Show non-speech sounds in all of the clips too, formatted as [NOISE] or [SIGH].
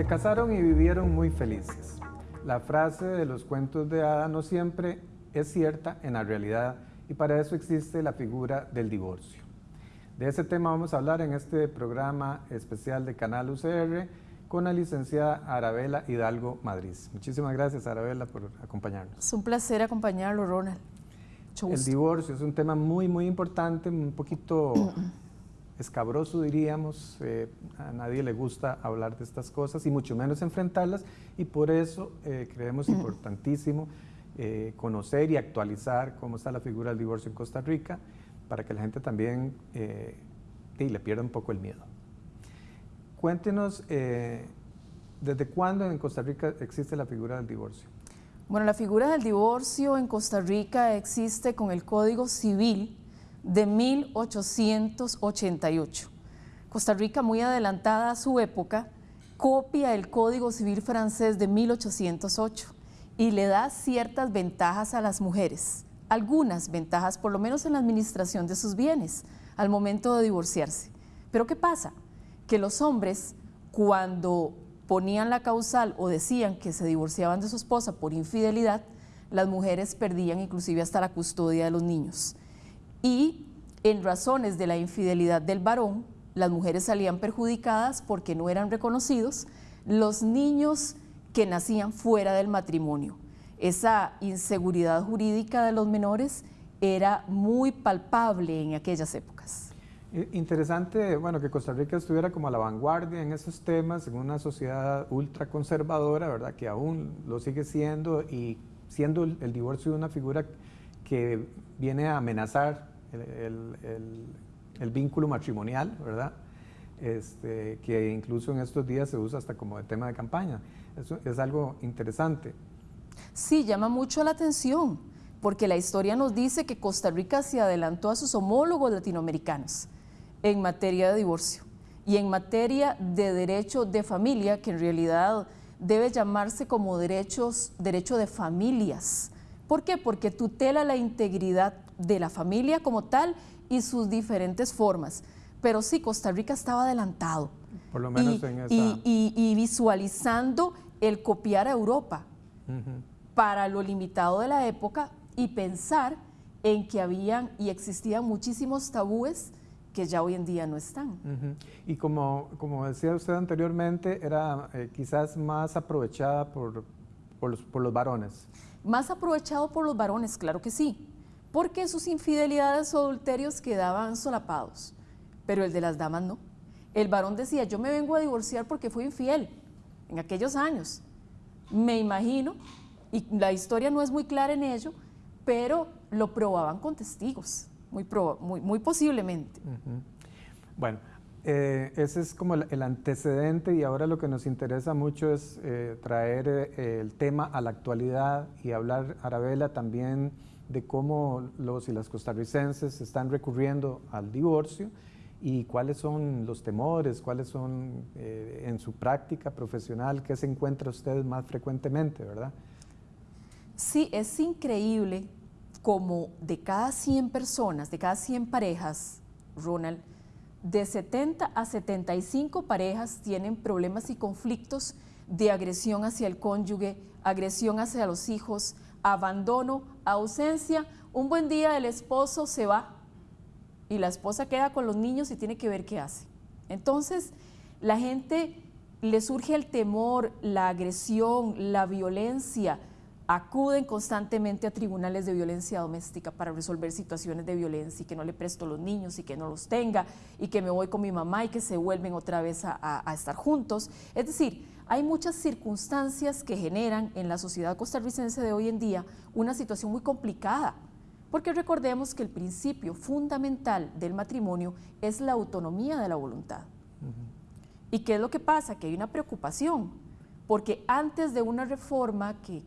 Se casaron y vivieron muy felices. La frase de los cuentos de hada no siempre es cierta en la realidad y para eso existe la figura del divorcio. De ese tema vamos a hablar en este programa especial de Canal UCR con la licenciada Arabela Hidalgo Madrid. Muchísimas gracias Arabela por acompañarnos. Es un placer acompañarlo, Ronald. El divorcio es un tema muy, muy importante, un poquito [CLEARS THROAT] escabroso diríamos, eh, a nadie le gusta hablar de estas cosas y mucho menos enfrentarlas y por eso eh, creemos importantísimo eh, conocer y actualizar cómo está la figura del divorcio en Costa Rica para que la gente también le pierda un poco el miedo. Cuéntenos, ¿desde cuándo en Costa Rica existe la figura del divorcio? Bueno, la figura del divorcio en Costa Rica existe con el Código Civil de 1888. Costa Rica, muy adelantada a su época, copia el Código Civil francés de 1808 y le da ciertas ventajas a las mujeres, algunas ventajas, por lo menos en la administración de sus bienes, al momento de divorciarse. Pero ¿qué pasa? Que los hombres, cuando ponían la causal o decían que se divorciaban de su esposa por infidelidad, las mujeres perdían inclusive hasta la custodia de los niños y en razones de la infidelidad del varón, las mujeres salían perjudicadas porque no eran reconocidos los niños que nacían fuera del matrimonio. Esa inseguridad jurídica de los menores era muy palpable en aquellas épocas. Interesante, bueno, que Costa Rica estuviera como a la vanguardia en esos temas, en una sociedad ultraconservadora, ¿verdad? Que aún lo sigue siendo y siendo el divorcio una figura que viene a amenazar el, vínculo matrimonial, ¿verdad? Este, que incluso en estos días se usa hasta como de tema de campaña. Eso es algo interesante. Sí, llama mucho la atención, porque la historia nos dice que Costa Rica se adelantó a sus homólogos latinoamericanos en materia de divorcio y en materia de derecho de familia, que en realidad debe llamarse como derechos, derecho de familias. ¿Por qué? Porque tutela la integridad de la familia como tal y sus diferentes formas. Pero sí, Costa Rica estaba adelantado. Por lo menos en esa... y, visualizando el copiar a Europa para lo limitado de la época y pensar en que habían y existían muchísimos tabúes que ya hoy en día no están. Y como, como decía usted anteriormente, era eh, quizás más aprovechada por, por, los, por los varones. Más aprovechado por los varones, claro que sí porque sus infidelidades o adulterios quedaban solapados, pero el de las damas no. El varón decía, yo me vengo a divorciar porque fui infiel en aquellos años. Me imagino, y la historia no es muy clara en ello, pero lo probaban con testigos, muy, muy, posiblemente. Bueno, eh, ese es como el, antecedente y ahora lo que nos interesa mucho es eh, traer eh, el tema a la actualidad y hablar, Arabela, también de cómo los y las costarricenses están recurriendo al divorcio y cuáles son los temores, cuáles son eh, en su práctica profesional, qué se encuentra usted más frecuentemente, ¿verdad? Sí, es increíble como de cada 100 personas, de cada 100 parejas, Ronald, de 70 a 75 parejas tienen problemas y conflictos de agresión hacia el cónyuge, agresión hacia los hijos, abandono, ausencia. Un buen día el esposo se va y la esposa queda con los niños y tiene que ver qué hace. Entonces, la gente le surge el temor, la agresión, la violencia, acuden constantemente a tribunales de violencia doméstica para resolver situaciones de violencia y que no le presto los niños y que no los tenga y que me voy con mi mamá y que se vuelven otra vez a, a estar juntos. Es decir, hay muchas circunstancias que generan en la sociedad costarricense de hoy en día una situación muy complicada, porque recordemos que el principio fundamental del matrimonio es la autonomía de la voluntad. ¿Y qué es lo que pasa? Que hay una preocupación, porque antes de una reforma que,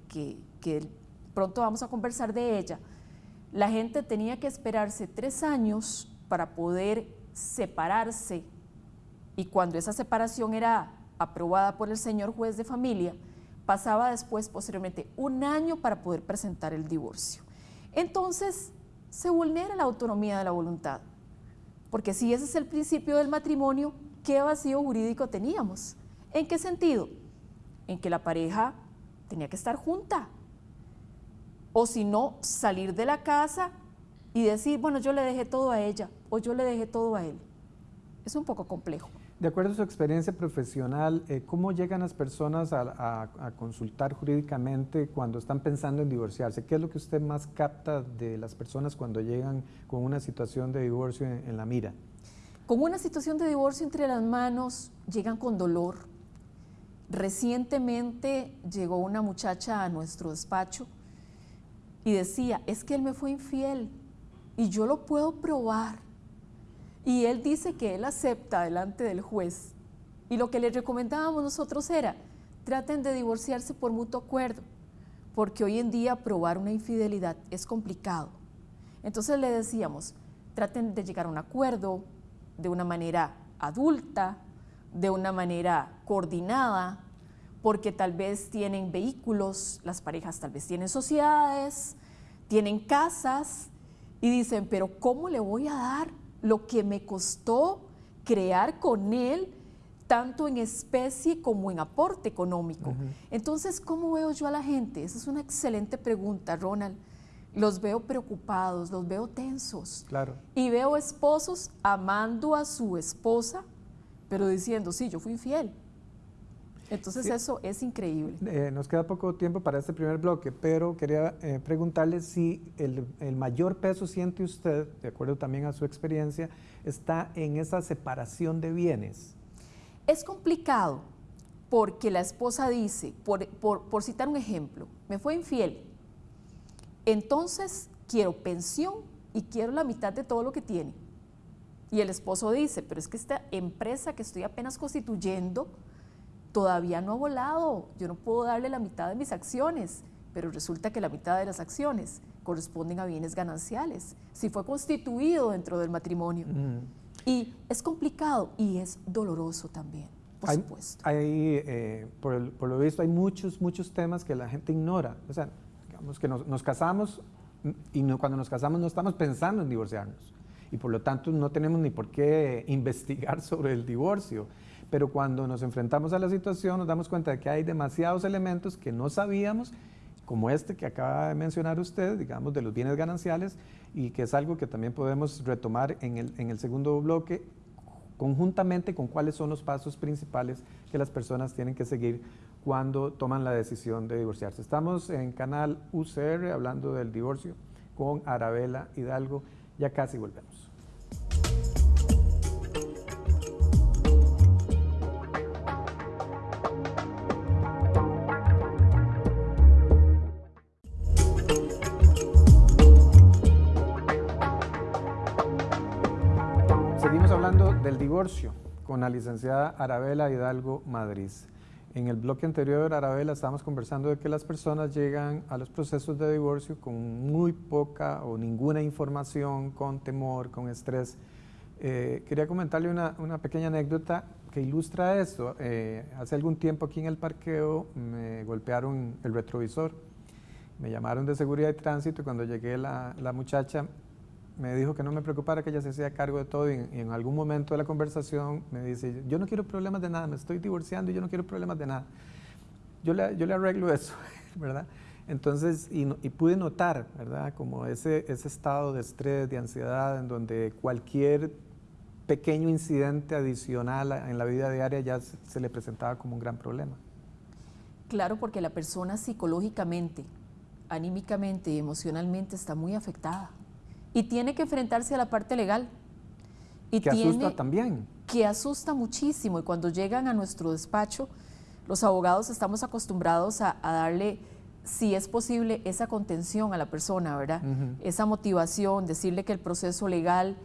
que pronto vamos a conversar de ella, la gente tenía que esperarse tres años para poder separarse y cuando esa separación era aprobada por el señor juez de familia, pasaba después posteriormente un año para poder presentar el divorcio. Entonces, se vulnera la autonomía de la voluntad, porque si ese es el principio del matrimonio, ¿qué vacío jurídico teníamos? ¿En qué sentido? en que la pareja tenía que estar junta. O si no, salir de la casa y decir, bueno, yo le dejé todo a ella o yo le dejé todo a él. Es un poco complejo. De acuerdo a su experiencia profesional, eh, ¿cómo llegan las personas a, consultar jurídicamente cuando están pensando en divorciarse? ¿Qué es lo que usted más capta de las personas cuando llegan con una situación de divorcio en la mira? Con una situación de divorcio entre las manos, llegan con dolor. Recientemente llegó una muchacha a nuestro despacho y decía, es que él me fue infiel y yo lo puedo probar. Y él dice que él acepta delante del juez. Y lo que le recomendábamos nosotros era, traten de divorciarse por mutuo acuerdo, porque hoy en día probar una infidelidad es complicado. Entonces le decíamos, traten de llegar a un acuerdo de una manera adulta, de una manera coordinada, porque tal vez tienen vehículos, las parejas tal vez tienen sociedades, tienen casas y dicen, pero ¿cómo le voy a dar lo que me costó crear con él, tanto en especie como en aporte económico. Entonces, ¿cómo veo yo a la gente? Esa es una excelente pregunta, Ronald. Los veo preocupados, los veo tensos. Claro. Y veo esposos amando a su esposa, pero diciendo, sí, yo fui infiel. Entonces eso es increíble. Eh, nos queda poco tiempo para este primer bloque, pero quería eh, preguntarle si el, mayor peso siente usted, de acuerdo también a su experiencia, está en esa separación de bienes. Es complicado porque la esposa dice, por, por citar un ejemplo, me fue infiel, entonces quiero pensión y quiero la mitad de todo lo que tiene. Y el esposo dice, pero es que esta empresa que estoy apenas constituyendo, todavía no ha volado, yo no puedo darle la mitad de mis acciones, pero resulta que la mitad de las acciones corresponden a bienes gananciales, si fue constituido dentro del matrimonio. Y es complicado y es doloroso también, por supuesto. Hay, eh, por, lo visto, hay muchos, muchos temas que la gente ignora. O sea, digamos que nos, casamos y cuando nos casamos no estamos pensando en divorciarnos. Y por lo tanto no tenemos ni por qué investigar [LAUGHS] sobre el divorcio pero cuando nos enfrentamos a la situación nos damos cuenta de que hay demasiados elementos que no sabíamos, como este que acaba de mencionar usted, digamos, de los bienes gananciales, y que es algo que también podemos retomar en el, en el segundo bloque, conjuntamente con cuáles son los pasos principales que las personas tienen que seguir cuando toman la decisión de divorciarse. Estamos en canal UCR hablando del divorcio con Arabela Hidalgo. Ya casi volvemos. Con la licenciada Arabela Hidalgo Madrid. En el bloque anterior, Arabela, estábamos conversando de que las personas llegan a los procesos de divorcio con muy poca o ninguna información, con temor, con estrés. Eh, quería comentarle una, pequeña anécdota que ilustra esto. Eh, hace algún tiempo aquí en el parqueo me golpearon el retrovisor. Me llamaron de seguridad y tránsito cuando llegué la, la muchacha me dijo que no me preocupara, que ella se hacía cargo de todo y en, algún momento de la conversación me dice, yo no quiero problemas de nada, me estoy divorciando y yo no quiero problemas de nada. Yo le, yo le arreglo eso, [LAUGHS] ¿verdad? Entonces, y, pude notar, ¿verdad? Como ese, ese estado de estrés, de ansiedad, en donde cualquier pequeño incidente adicional en la vida diaria ya se le presentaba como un gran problema. Claro, porque la persona psicológicamente, anímicamente y emocionalmente está muy afectada y tiene que enfrentarse a la parte legal. Y que asusta también. Que asusta muchísimo y cuando llegan a nuestro despacho, los abogados estamos acostumbrados a, darle, si es posible, esa contención a la persona, ¿verdad? Esa motivación, decirle que el proceso legal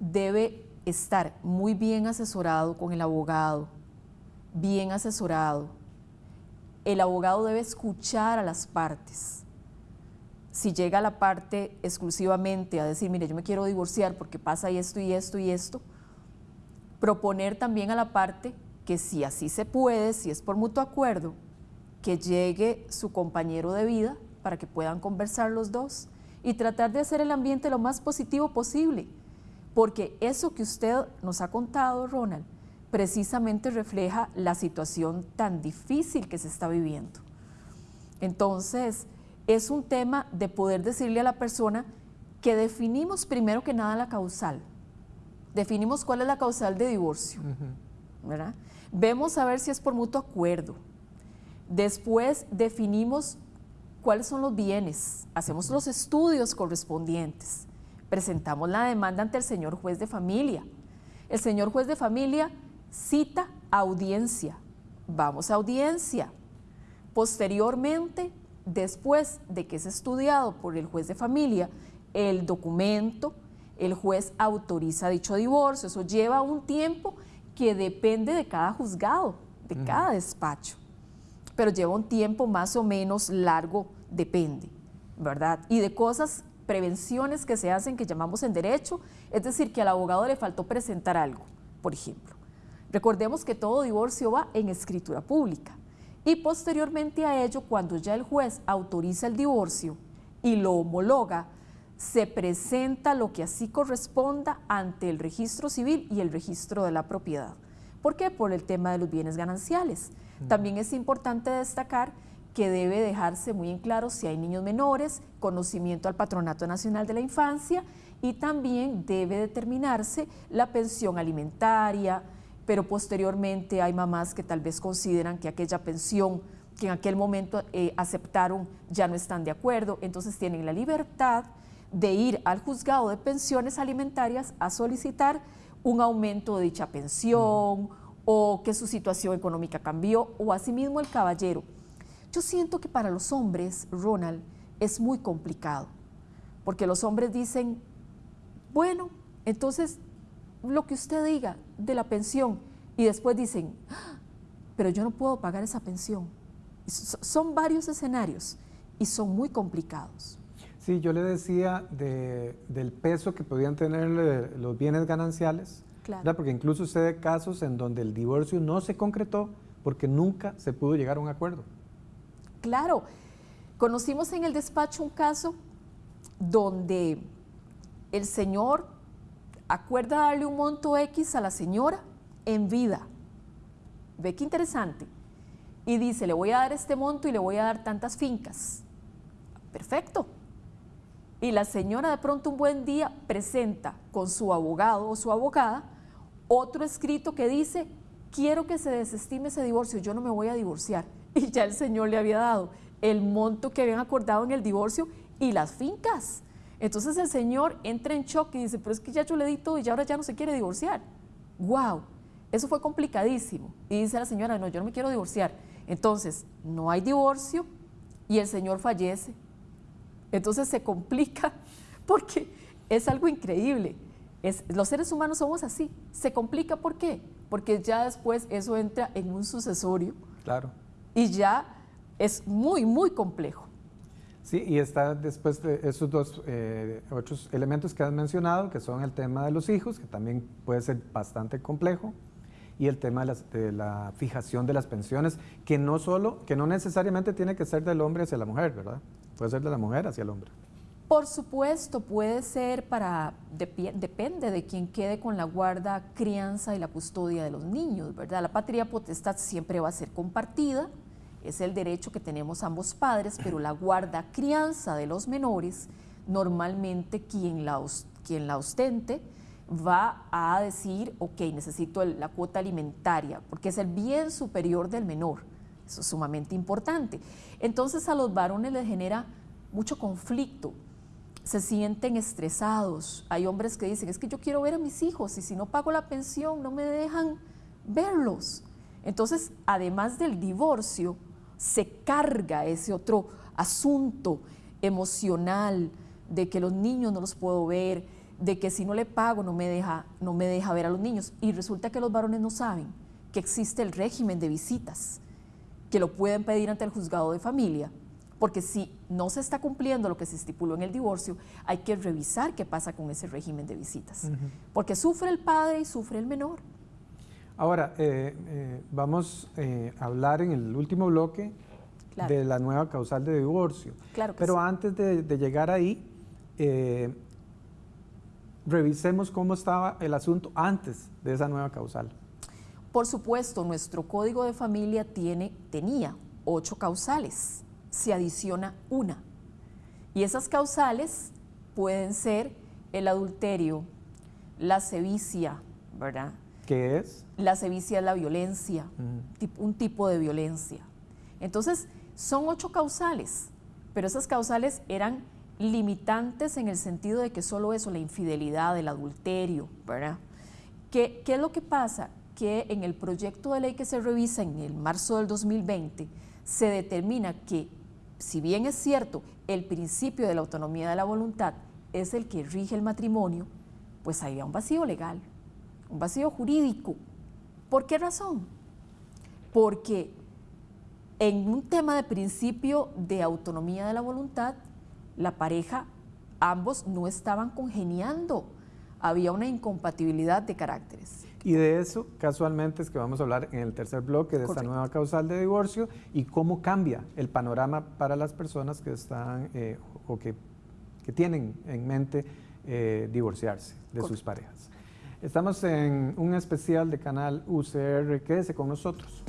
debe estar muy bien asesorado con el abogado, bien asesorado. El abogado debe escuchar a las partes si llega la parte exclusivamente a decir, mire, yo me quiero divorciar porque pasa esto y esto y esto, proponer también a la parte que si así se puede, si es por mutuo acuerdo, que llegue su compañero de vida para que puedan conversar los dos y tratar de hacer el ambiente lo más positivo posible. Porque eso que usted nos ha contado, Ronald, precisamente refleja la situación tan difícil que se está viviendo. Entonces, es un tema de poder decirle a la persona que definimos primero que nada la causal. Definimos cuál es la causal de divorcio. ¿verdad? Vemos a ver si es por mutuo acuerdo. Después definimos cuáles son los bienes, hacemos los estudios correspondientes, presentamos la demanda ante el señor juez de familia. El señor juez de familia cita audiencia, vamos a audiencia. Posteriormente, después de que es estudiado por el juez de familia el documento, el juez autoriza dicho divorcio. Eso lleva un tiempo que depende de cada juzgado, de cada despacho pero lleva un tiempo más o menos largo, depende, ¿verdad? Y de cosas, prevenciones que se hacen que llamamos en derecho, es decir, que al abogado le faltó presentar algo, por ejemplo. Recordemos que todo divorcio va en escritura pública y posteriormente a ello, cuando ya el juez autoriza el divorcio y lo homologa, se presenta lo que así corresponda ante el registro civil y el registro de la propiedad. ¿Por qué? Por el tema de los bienes gananciales. También es importante destacar que debe dejarse muy en claro si hay niños menores, conocimiento al Patronato Nacional de la Infancia y también debe determinarse la pensión alimentaria, pero posteriormente hay mamás que tal vez consideran que aquella pensión que en aquel momento eh, aceptaron ya no están de acuerdo, entonces tienen la libertad de ir al juzgado de pensiones alimentarias a solicitar un aumento de dicha pensión o que su situación económica cambió, o asimismo el caballero. Yo siento que para los hombres, Ronald, es muy complicado, porque los hombres dicen, bueno, entonces lo que usted diga de la pensión, y después dicen, ah, pero yo no puedo pagar esa pensión. Son varios escenarios y son muy complicados. Sí, yo le decía del peso que podían tener los bienes gananciales porque incluso sucede casos en donde el divorcio no se concretó porque nunca se pudo llegar a un acuerdo. Claro, conocimos en el despacho un caso donde el señor acuerda darle un monto X a la señora en vida. Ve qué interesante. Y dice, le voy a dar este monto y le voy a dar tantas fincas. Perfecto. Y la señora de pronto un buen día presenta con su abogado o su abogada otro escrito que dice, quiero que se desestime ese divorcio, yo no me voy a divorciar. [LAUGHS] Y ya el señor le había dado el monto que habían acordado en el divorcio y las fincas. Entonces el señor entra en shock y dice, pero es que ya yo le di todo y ahora ya no se quiere divorciar. ¡Wow! Eso fue complicadísimo. Y dice la señora, no, yo no me quiero divorciar. Entonces, no hay divorcio y el señor fallece. Entonces se complica [LAUGHS] porque es algo increíble los seres humanos somos así. Se complica, ¿por qué? Porque ya después eso entra en un sucesorio. Claro. Y ya es muy, muy complejo. Sí, y está después de esos dos eh, otros elementos que has mencionado, que son el tema de los hijos, que también puede ser bastante complejo, y el tema de, la fijación de las pensiones, que no solo, que no necesariamente tiene que ser del hombre hacia la mujer, ¿verdad? Puede ser de la mujer hacia el hombre. Por supuesto, puede ser para, depende de quien quede con la guarda, crianza y la custodia de los niños, ¿verdad? La patria potestad siempre va a ser compartida, es el derecho que tenemos ambos padres, pero la guarda, crianza de los menores, normalmente quien la, quien la ostente va a decir, ok, necesito la cuota alimentaria, porque es el bien superior del menor, eso es sumamente importante. Entonces a los varones les genera mucho conflicto, se sienten estresados. Hay hombres que dicen, es que yo quiero ver a mis hijos y si no pago la pensión no me dejan verlos. Entonces, además del divorcio, se carga ese otro asunto emocional de que los niños no los puedo ver, de que si no le pago no me deja, no me deja ver a los niños. Y resulta que los varones no saben que existe el régimen de visitas, que lo pueden pedir ante el juzgado de familia porque si no se está cumpliendo lo que se estipuló en el divorcio, hay que revisar qué pasa con ese régimen de visitas, porque sufre el padre y sufre el menor. Ahora, eh, eh, vamos eh, a hablar en el último bloque de la nueva causal de divorcio. Claro Pero antes de, de, llegar ahí, revisemos cómo estaba el asunto antes de esa nueva causal. Por supuesto, nuestro código de familia tiene, tenía ocho causales, se adiciona una. Y esas causales pueden ser el adulterio, la sevicia, ¿verdad? ¿Qué es? La sevicia es la violencia, un tipo de violencia. Entonces, son ocho causales, pero esas causales eran limitantes en el sentido de que solo eso, la infidelidad, el adulterio, ¿verdad? ¿Qué, ¿Qué, es lo que pasa? Que en el proyecto de ley que se revisa en el marzo del 2020 se determina que, si bien es cierto, el principio de la autonomía de la voluntad es el que rige el matrimonio, pues había un vacío legal, un vacío jurídico. ¿Por qué razón? Porque en un tema de principio de autonomía de la voluntad, la pareja, ambos no estaban congeniando, había una incompatibilidad de caracteres. Y de eso, casualmente, es que vamos a hablar en el tercer bloque de esta nueva causal de divorcio y cómo cambia el panorama para las personas que están eh, o que, tienen en mente eh, divorciarse de sus parejas. Estamos en un especial de canal UCR. Quédese con nosotros.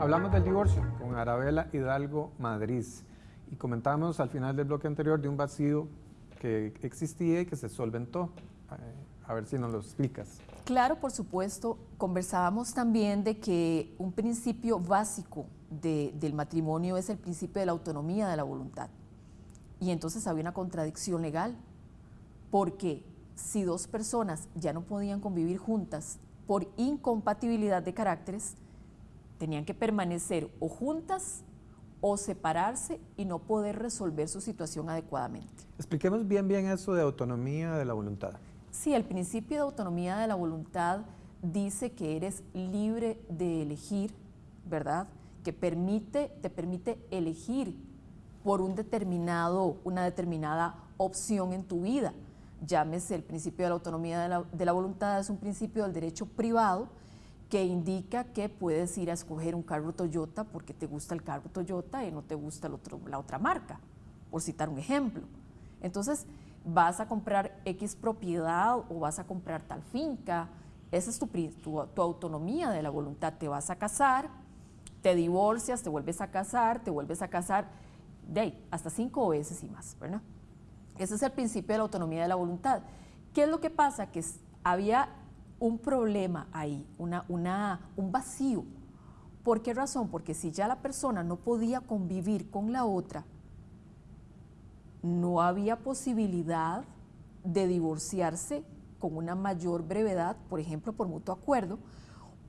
Hablamos del divorcio con Arabela Hidalgo Madrid y comentamos al final del bloque anterior de un vacío que existía y que se solventó. A ver si nos lo explicas. Claro, por supuesto. Conversábamos también de que un principio básico del matrimonio es el principio de la autonomía de la voluntad. Y entonces había una contradicción legal, porque si dos personas ya no podían convivir juntas por incompatibilidad de caracteres, tenían que permanecer o juntas o separarse y no poder resolver su situación adecuadamente. Expliquemos bien bien eso de autonomía de la voluntad. Sí, el principio de autonomía de la voluntad dice que eres libre de elegir, ¿verdad? Que permite, te permite elegir por un determinado, una determinada opción en tu vida. Llámese el principio de la autonomía de la, voluntad, es un principio del derecho privado que indica que puedes ir a escoger un carro Toyota porque te gusta el carro Toyota y no te gusta la otra marca, por citar un ejemplo. Entonces, vas a comprar X propiedad o vas a comprar tal finca. Esa es tu, tu, autonomía de la voluntad. Te vas a casar, te divorcias, te vuelves a casar, te vuelves a casar, de ahí, hasta cinco veces y más, ¿verdad? Ese es el principio de la autonomía de la voluntad. ¿Qué es lo que pasa? Que había un problema ahí, una, una, un vacío. ¿Por qué razón? Porque si ya la persona no podía convivir con la otra, no había posibilidad de divorciarse con una mayor brevedad, por ejemplo, por mutuo acuerdo,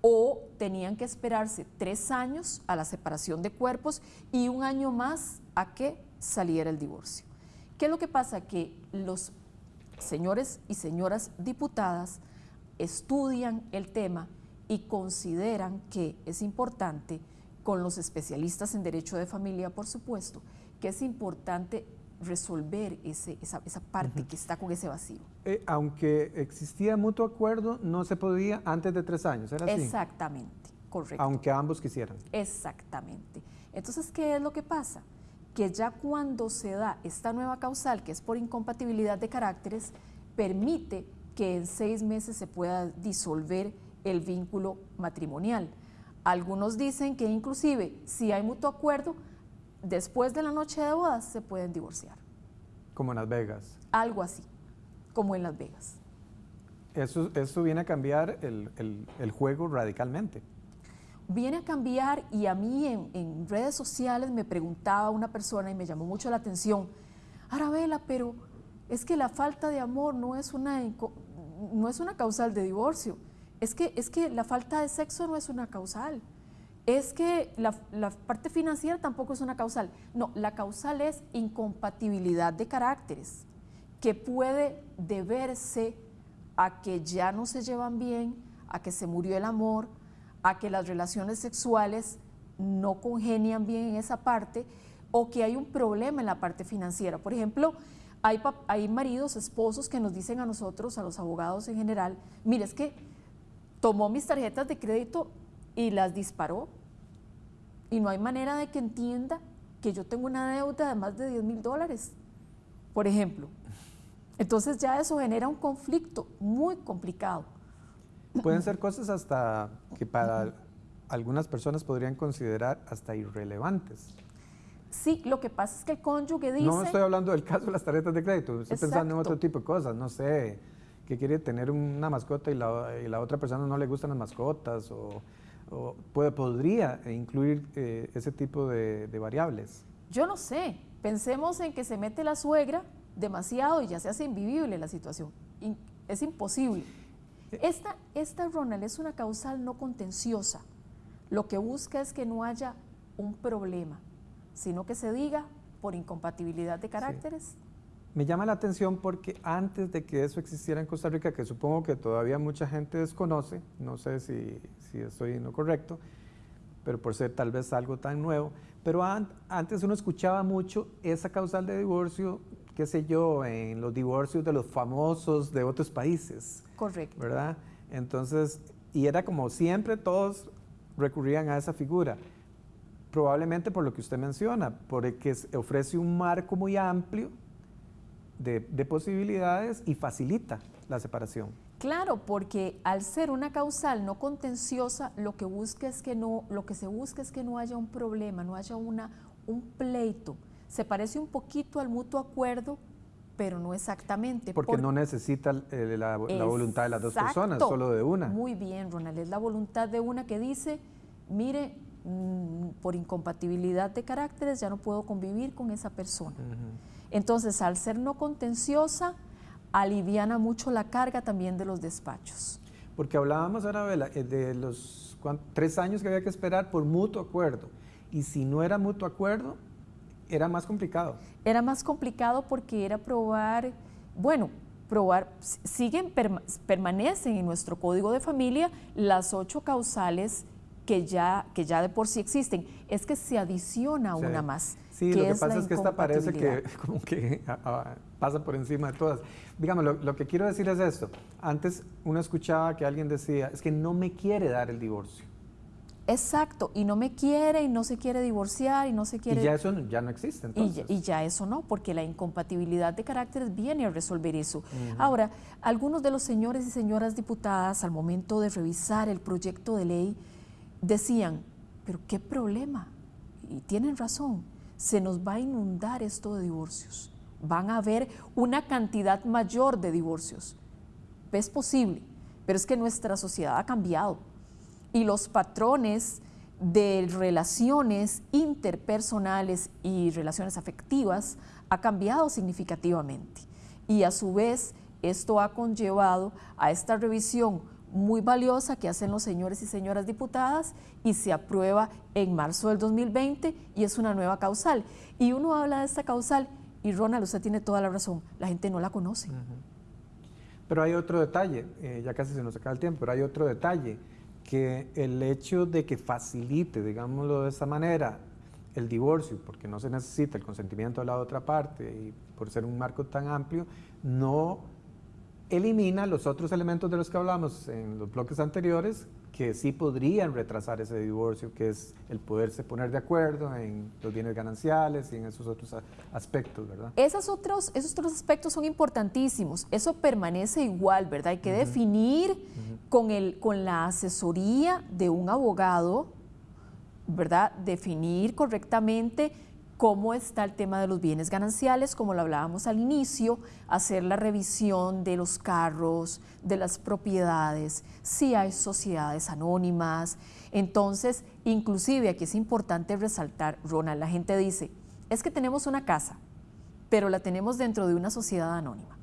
o tenían que esperarse tres años a la separación de cuerpos y un año más a que saliera el divorcio. ¿Qué es lo que pasa? Que los señores y señoras diputadas estudian el tema y consideran que es importante, con los especialistas en derecho de familia, por supuesto, que es importante resolver ese, esa, esa, parte que está con ese vacío. Eh, aunque existía mutuo acuerdo, no se podía antes de tres años, ¿era así? Exactamente, correcto. Aunque ambos quisieran. Exactamente. Entonces, ¿qué es lo que pasa? Que ya cuando se da esta nueva causal, que es por incompatibilidad de caracteres, permite que en seis meses se pueda disolver el vínculo matrimonial. Algunos dicen que inclusive si hay mutuo acuerdo, después de la noche de bodas se pueden divorciar. Como en Las Vegas. Algo así, como en Las Vegas. Eso, eso viene a cambiar el, juego radicalmente. Viene a cambiar y a mí en, redes sociales me preguntaba una persona y me llamó mucho la atención, Arabela, pero es que la falta de amor no es una, no es una causal de divorcio, es que, es que la falta de sexo no es una causal es que la, parte financiera tampoco es una causal. No, la causal es incompatibilidad de caracteres, que puede deberse a que ya no se llevan bien, a que se murió el amor, a que las relaciones sexuales no congenian bien en esa parte o que hay un problema en la parte financiera. Por ejemplo, hay, hay maridos, esposos que nos dicen a nosotros, a los abogados en general, mire, es que tomó mis tarjetas de crédito y las disparó. Y no hay manera de que entienda que yo tengo una deuda de más de 10 mil dólares, por ejemplo. Entonces ya eso genera un conflicto muy complicado. Pueden ser cosas hasta que para algunas personas podrían considerar hasta irrelevantes. Sí, lo que pasa es que el cónyuge dice... No estoy hablando del caso de las tarjetas de crédito, estoy pensando en otro tipo de cosas, no sé, que quiere tener una mascota y la, otra persona no le gustan las mascotas, o, puede, podría incluir eh, ese tipo de, variables. Yo no sé, pensemos en que se mete la suegra demasiado y ya se hace invivible la situación, es imposible. Eh. Esta, esta, Ronald, es una causal no contenciosa, lo que busca es que no haya un problema sino que se diga por incompatibilidad de caracteres. Me llama la atención porque antes de que eso existiera en Costa Rica, que supongo que todavía mucha gente desconoce, no sé si, si estoy en lo correcto, pero por ser tal vez algo tan nuevo, pero antes uno escuchaba mucho esa causal de divorcio, qué sé yo, en los divorcios de los famosos de otros países. Correcto. ¿Verdad? Entonces, y era como siempre todos recurrían a esa figura. Probablemente por lo que usted menciona, porque ofrece un marco muy amplio de, posibilidades y facilita la separación. Claro, porque al ser una causal no contenciosa, lo que busca es que no, lo que se busca es que no haya un problema, no haya una, un pleito. Se parece un poquito al mutuo acuerdo, pero no exactamente. Porque no necesita eh, la, la, voluntad de las dos personas, solo de una. Muy bien, Ronald, es la voluntad de una que dice, mire, Mm, por incompatibilidad de caracteres ya no puedo convivir con esa persona. Entonces, al ser no contenciosa, aliviana mucho la carga también de los despachos. Porque hablábamos, Arabela, eh, de los tres años que había que esperar por mutuo acuerdo. Y si no era mutuo acuerdo, era más complicado. Era más complicado porque era probar, bueno, probar, siguen, permanecen en nuestro código de familia las ocho causales que ya, que ya de por sí existen, es que se adiciona una más. Sí, lo que pasa es que esta parece que [LAUGHS] como que pasa por encima de todas. Digamos, lo, que quiero decir es esto. Antes uno escuchaba que alguien decía, es que no me quiere dar el divorcio. Exacto, y no me quiere y no se quiere divorciar y no se quiere... Y ya eso ya no existe entonces. Y, ya eso no, porque la incompatibilidad de caracteres viene a resolver eso. Ahora, algunos de los señores y señoras diputadas al momento de revisar el proyecto de ley decían, pero qué problema, y tienen razón, se nos va a inundar esto de divorcios, van a haber una cantidad mayor de divorcios. Es posible, pero es que nuestra sociedad ha cambiado y los patrones de relaciones interpersonales y relaciones afectivas ha cambiado significativamente. Y a su vez, esto ha conllevado a esta revisión muy valiosa que hacen los señores y señoras diputadas y se aprueba en marzo del 2020 y es una nueva causal. Y uno habla de esta causal y Ronald, usted tiene toda la razón, la gente no la conoce. Pero hay otro detalle, eh, ya casi se nos acaba el tiempo, pero hay otro detalle, que el hecho de que facilite, digámoslo de esa manera, el divorcio, porque no se necesita el consentimiento de la otra parte y por ser un marco tan amplio, no elimina los otros elementos de los que hablamos en los bloques anteriores que sí podrían retrasar ese divorcio, que es el poderse poner de acuerdo en los bienes gananciales y en esos otros aspectos, ¿verdad? Esos otros, esos otros aspectos son importantísimos. Eso permanece igual, ¿verdad? Hay que definir con, el, con la asesoría de un abogado, ¿verdad? Definir correctamente cómo está el tema de los bienes gananciales, como lo hablábamos al inicio, hacer la revisión de los carros, de las propiedades, si hay sociedades anónimas. Entonces, inclusive aquí es importante resaltar, Ronald, la gente dice, es que tenemos una casa, pero la tenemos dentro de una sociedad anónima.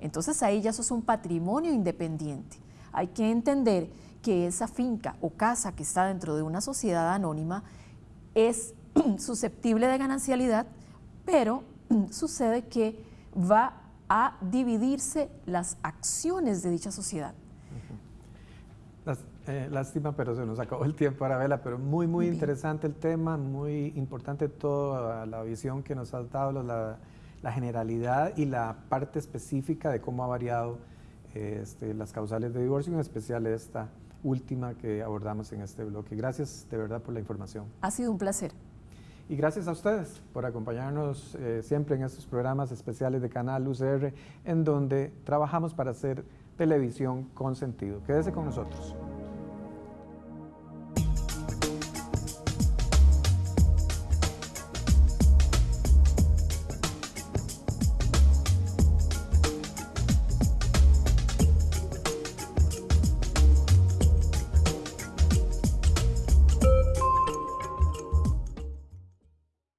Entonces ahí ya eso es un patrimonio independiente. Hay que entender que esa finca o casa que está dentro de una sociedad anónima es [CLEARS THROAT] susceptible de ganancialidad, pero [CLEARS THROAT] sucede que va a dividirse las acciones de dicha sociedad. Eh, lástima, pero se nos acabó el tiempo, Arabela, pero muy, muy interesante el tema, muy importante toda la visión que nos has dado, la, la, generalidad y la parte específica de cómo ha variado este, las causales de divorcio, en especial esta última que abordamos en este bloque. Gracias de verdad por la información. Ha sido un placer. Y gracias a ustedes por acompañarnos eh, siempre en estos programas especiales de Canal UCR, en donde trabajamos para hacer televisión con sentido. Quédese con nosotros.